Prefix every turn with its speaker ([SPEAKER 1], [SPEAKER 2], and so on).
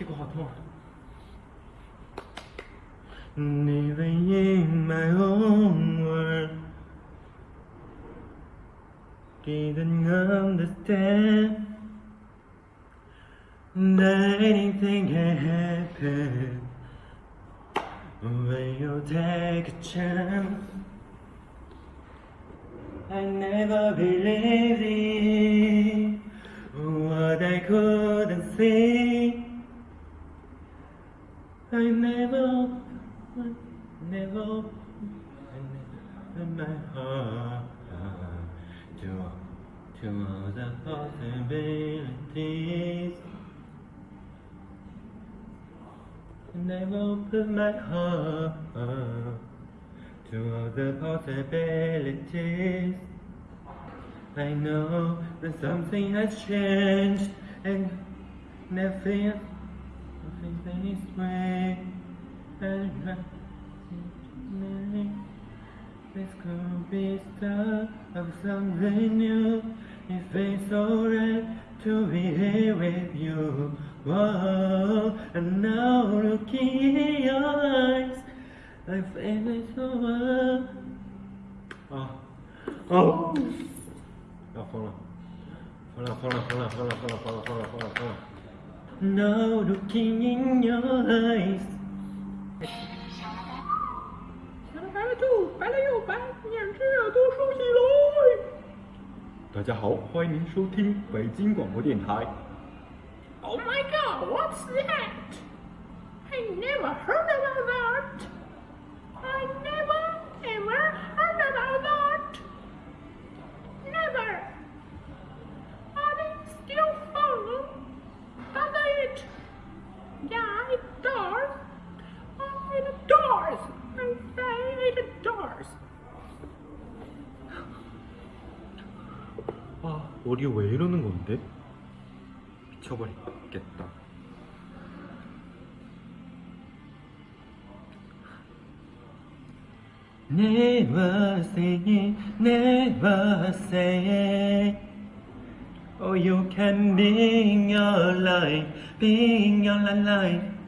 [SPEAKER 1] Keep. Living in my own world Didn't understand That anything can happen When you take a chance I never believed in What I couldn't see. I never, I never, I my heart to, to all the possibilities. I never put my heart to all the possibilities. I know that something has changed and nothing, this could be start of something new. It feels so right to be here with you. Whoa, and now looking in your eyes, I feel it so well. Oh, oh. No, hold on. Hold on, hold on, hold on, hold. No looking in your eyes.
[SPEAKER 2] Oh my god, what's that? I never heard about that! It does. Oh, it does. I say it does.
[SPEAKER 3] 아, 머리 왜 이러는 건데? 미쳐버리겠다.
[SPEAKER 1] Never say it, never say it. Oh, you can be your life, be your life.